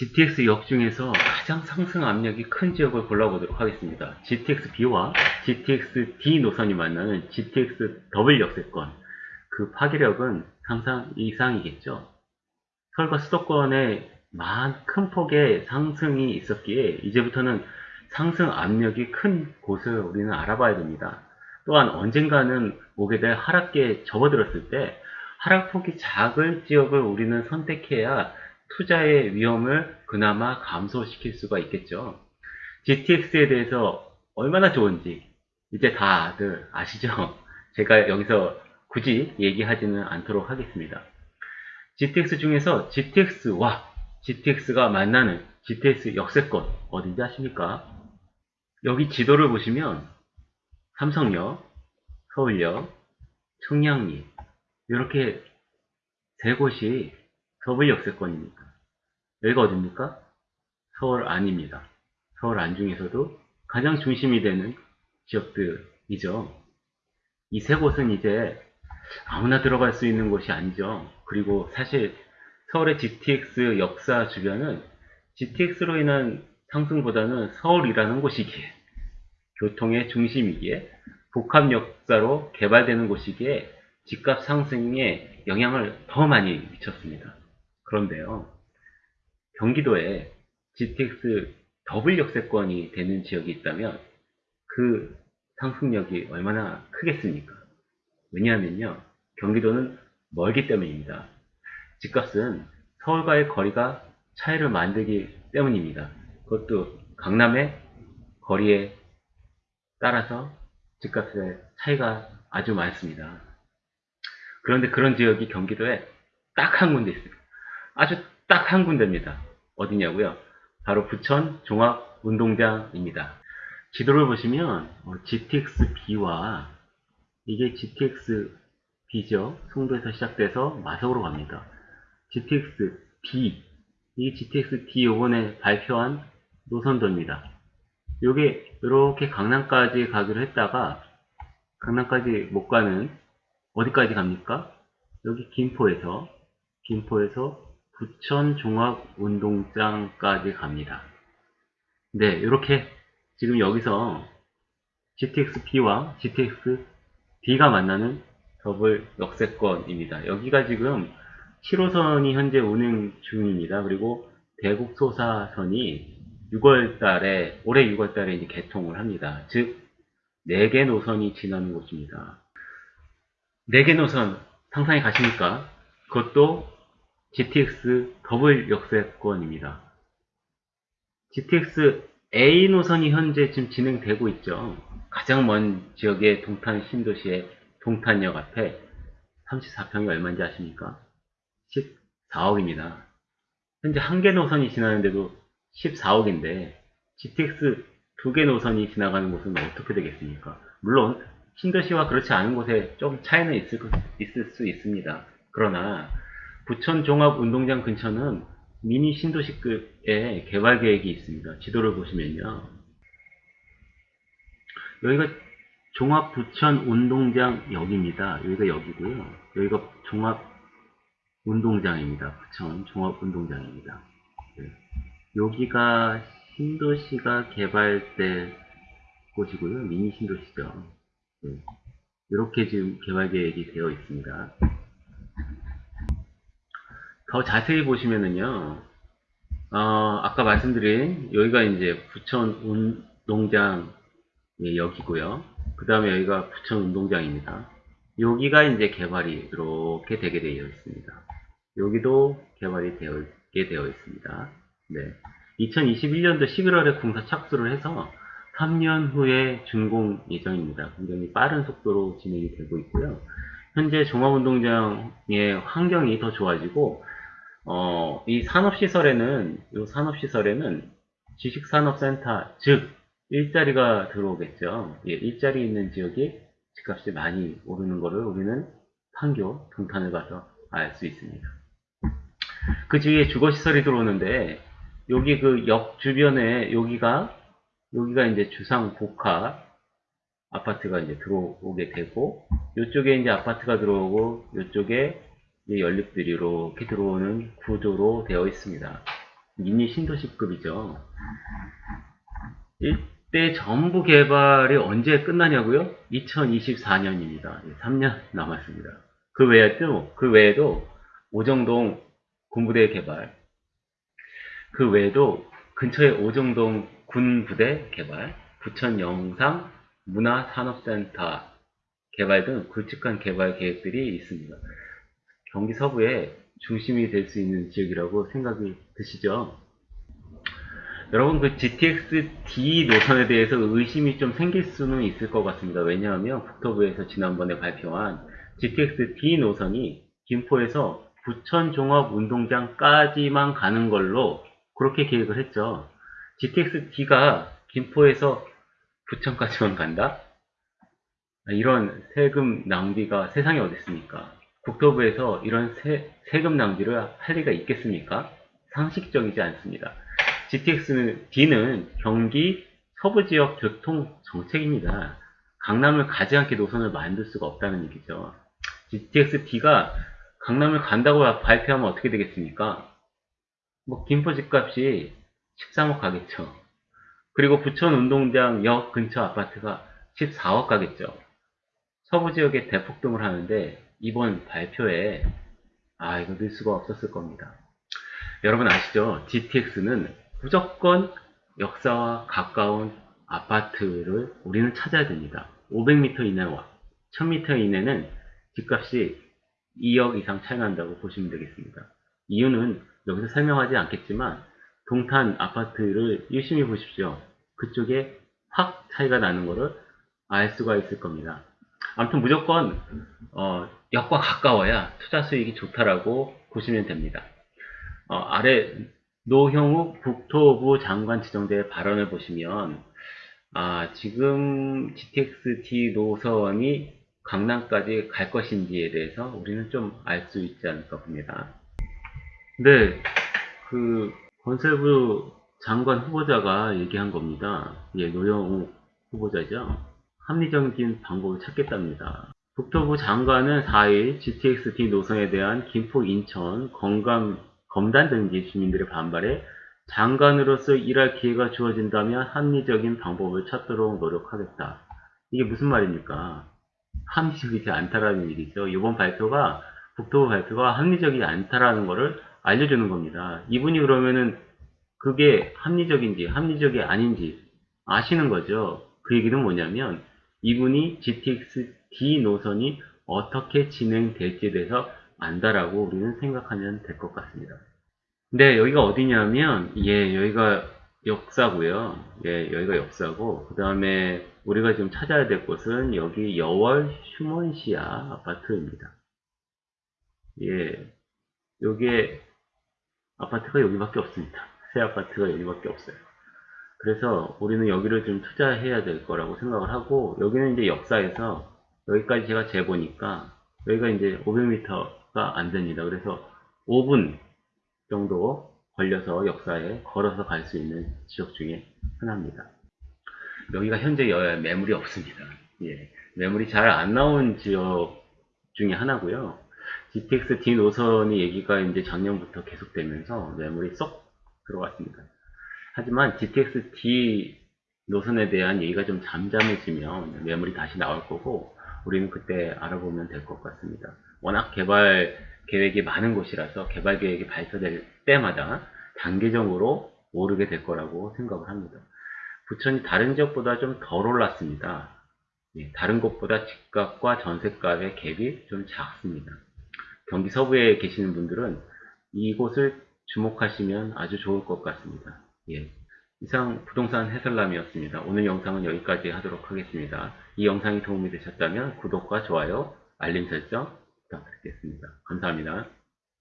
GTX 역 중에서 가장 상승 압력이 큰 지역을 골라보도록 하겠습니다. GTX B와 GTX D 노선이 만나는 GTX W 역세권. 그 파괴력은 상상 이상이겠죠. 서울과 수도권에 큰 폭의 상승이 있었기에 이제부터는 상승 압력이 큰 곳을 우리는 알아봐야 됩니다. 또한 언젠가는 오게 될 하락기에 접어들었을 때 하락폭이 작을 지역을 우리는 선택해야 투자의 위험을 그나마 감소시킬 수가 있겠죠. GTX에 대해서 얼마나 좋은지 이제 다들 아시죠? 제가 여기서 굳이 얘기하지는 않도록 하겠습니다. GTX 중에서 GTX와 GTX가 만나는 GTX 역세권 어딘지 아십니까? 여기 지도를 보시면 삼성역, 서울역, 청량리 이렇게 세 곳이 서울 역세권입니다. 여기가 어딥니까? 서울 안입니다. 서울 안 중에서도 가장 중심이 되는 지역들이죠. 이 세 곳은 이제 아무나 들어갈 수 있는 곳이 아니죠. 그리고 사실 서울의 GTX 역사 주변은 GTX로 인한 상승보다는 서울이라는 곳이기에 교통의 중심이기에 복합 역사로 개발되는 곳이기에 집값 상승에 영향을 더 많이 미쳤습니다. 그런데요, 경기도에 GTX 더블 역세권이 되는 지역이 있다면 그 상승력이 얼마나 크겠습니까? 왜냐하면요, 경기도는 멀기 때문입니다. 집값은 서울과의 거리가 차이를 만들기 때문입니다. 그것도 강남의 거리에 따라서 집값의 차이가 아주 많습니다. 그런데 그런 지역이 경기도에 딱 한 군데 있습니다. 아주 딱 한 군데입니다. 어디냐고요? 바로 부천 종합운동장입니다. 지도를 보시면 GTX-B와 이게 GTX-B죠. 송도에서 시작돼서 마석으로 갑니다. GTX-B 이 GTX-D 요번에 발표한 노선도입니다. 요게 이렇게 강남까지 가기로 했다가 강남까지 못 가는 어디까지 갑니까? 여기 김포에서 김포에서 부천 종합운동장까지 갑니다. 네, 이렇게 지금 여기서 GTX-B와 GTX-D가 만나는 더블 역세권입니다. 여기가 지금 7호선이 현재 운행 중입니다. 그리고 대곡소사선이 6월 달에, 올해 6월 달에 이제 개통을 합니다. 즉, 4개 노선이 지나는 곳입니다. 4개 노선 상상이 가십니까? 그것도 GTX 더블 역세권입니다. GTX A 노선이 현재 지금 진행되고 있죠. 가장 먼 지역의 동탄 신도시의 동탄역 앞에 34평이 얼마인지 아십니까? 14억입니다. 현재 한 개 노선이 지나는데도 14억인데 GTX 두 개 노선이 지나가는 곳은 어떻게 되겠습니까? 물론 신도시와 그렇지 않은 곳에 좀 차이는 있을, 있을 수 있습니다. 그러나 부천 종합운동장 근처는 미니 신도시급의 개발 계획이 있습니다. 지도를 보시면요. 여기가 종합 부천 운동장 역입니다. 여기가 역이고요. 여기가 종합 운동장입니다. 부천 종합 운동장입니다. 네. 여기가 신도시가 개발될 곳이고요. 미니 신도시죠. 네. 이렇게 지금 개발 계획이 되어 있습니다. 더 자세히 보시면은요, 어, 아까 말씀드린 여기가 이제 부천 운동장 역이고요. 그 다음에 여기가 부천 운동장입니다. 여기가 이제 개발이 이렇게 되게 되어 있습니다. 여기도 개발이 되게 되어 있습니다. 네. 2021년도 11월에 공사 착수를 해서 3년 후에 준공 예정입니다. 굉장히 빠른 속도로 진행이 되고 있고요. 현재 종합운동장의 환경이 더 좋아지고 어, 이 산업시설에는, 이 산업시설에는 지식산업센터, 즉, 일자리가 들어오겠죠. 예, 일자리 있는 지역이 집값이 많이 오르는 것을 우리는 판교, 동탄을 봐서 알 수 있습니다. 그 뒤에 주거시설이 들어오는데, 여기 그 역 주변에 여기가, 여기가 이제 주상 복합 아파트가 이제 들어오게 되고, 이쪽에 이제 아파트가 들어오고, 이쪽에 연립들이 이렇게 들어오는 구조로 되어 있습니다. 미니 신도시급이죠. 이때 전부 개발이 언제 끝나냐고요? 2024년입니다. 3년 남았습니다. 그 외에도, 그 외에도 오정동 군부대 개발, 그 외에도 근처에 오정동 군부대 개발, 부천 영상 문화산업센터 개발 등 굵직한 개발 계획들이 있습니다. 경기 서부의 중심이 될 수 있는 지역이라고 생각이 드시죠? 여러분 그 GTX-D 노선에 대해서 의심이 좀 생길 수는 있을 것 같습니다. 왜냐하면 국토부에서 지난번에 발표한 GTX-D 노선이 김포에서 부천 종합운동장까지만 가는 걸로 그렇게 계획을 했죠. GTX-D가 김포에서 부천까지만 간다? 이런 세금 낭비가 세상에 어디 있습니까? 국토부에서 이런 세, 세금 낭비를 할 리가 있겠습니까? 상식적이지 않습니다. GTX는 D는 경기 서부 지역 교통 정책입니다. 강남을 가지 않게 노선을 만들 수가 없다는 얘기죠. GTX D가 강남을 간다고 발표하면 어떻게 되겠습니까? 뭐 김포 집값이 13억 가겠죠. 그리고 부천 운동장 역 근처 아파트가 14억 가겠죠. 서부 지역에 대폭등을 하는데 이번 발표에 아 이거 넣을 수가 없었을 겁니다. 여러분 아시죠? GTX는 무조건 역사와 가까운 아파트를 우리는 찾아야 됩니다. 500m 이내와 1000m 이내는 집값이 2억 이상 차이 난다고 보시면 되겠습니다. 이유는 여기서 설명하지 않겠지만 동탄 아파트를 유심히 보십시오. 그쪽에 확 차이가 나는 것을 알 수가 있을 겁니다. 아무튼 무조건 어, 역과 가까워야 투자 수익이 좋다라고 보시면 됩니다. 어, 아래 노형욱 국토부 장관 지정자의 발언을 보시면 아, 지금 GTX-T 노선이 강남까지 갈 것인지에 대해서 우리는 좀 알 수 있지 않을까 봅니다. 네, 그 건설부 장관 후보자가 얘기한 겁니다. 예, 노영욱 후보자죠. 합리적인 방법을 찾겠답니다. 국토부 장관은 4일 GTX-D 노선에 대한 김포, 인천, 건강, 검단 등지 주민들의 반발에 장관으로서 일할 기회가 주어진다면 합리적인 방법을 찾도록 노력하겠다. 이게 무슨 말입니까? 합리적이지 않다라는 얘기죠. 이번 발표가 국토부 발표가 합리적이지 않다라는 것을 알려주는 겁니다. 이분이 그러면은 그게 합리적인지 합리적이 아닌지 아시는 거죠. 그 얘기는 뭐냐면 이분이 GTX-D 노선이 어떻게 진행될지에 대해서 안다라고 우리는 생각하면 될 것 같습니다. 네, 여기가 어디냐면, 예, 여기가 역사고요. 예, 여기가 역사고, 그 다음에 우리가 지금 찾아야 될 곳은 여기 여월 휴먼시아 아파트입니다. 예, 여기에 아파트가 여기밖에 없습니다. 새 아파트가 여기밖에 없어요. 그래서 우리는 여기를 좀 투자해야 될 거라고 생각을 하고 여기는 이제 역사에서 여기까지 제가 재보니까 여기가 이제 500m가 안 됩니다. 그래서 5분 정도 걸려서 역사에 걸어서 갈 수 있는 지역 중에 하나입니다. 여기가 현재 매물이 없습니다. 예, 매물이 잘 안 나온 지역 중에 하나고요. GTX D 노선이 얘기가 이제 작년부터 계속되면서 매물이 쏙 들어왔습니다. 하지만 GTX-D 노선에 대한 얘기가 좀 잠잠해지면 매물이 다시 나올 거고 우리는 그때 알아보면 될 것 같습니다. 워낙 개발 계획이 많은 곳이라서 개발 계획이 발표될 때마다 단계적으로 오르게 될 거라고 생각을 합니다. 부천이 다른 지역보다 좀 덜 올랐습니다. 예, 다른 곳보다 집값과 전세값의 갭이 좀 작습니다. 경기 서부에 계시는 분들은 이곳을 주목하시면 아주 좋을 것 같습니다. 예. 이상 부동산 해설남이었습니다. 오늘 영상은 여기까지 하도록 하겠습니다. 이 영상이 도움이 되셨다면 구독과 좋아요, 알림 설정 부탁드리겠습니다. 감사합니다.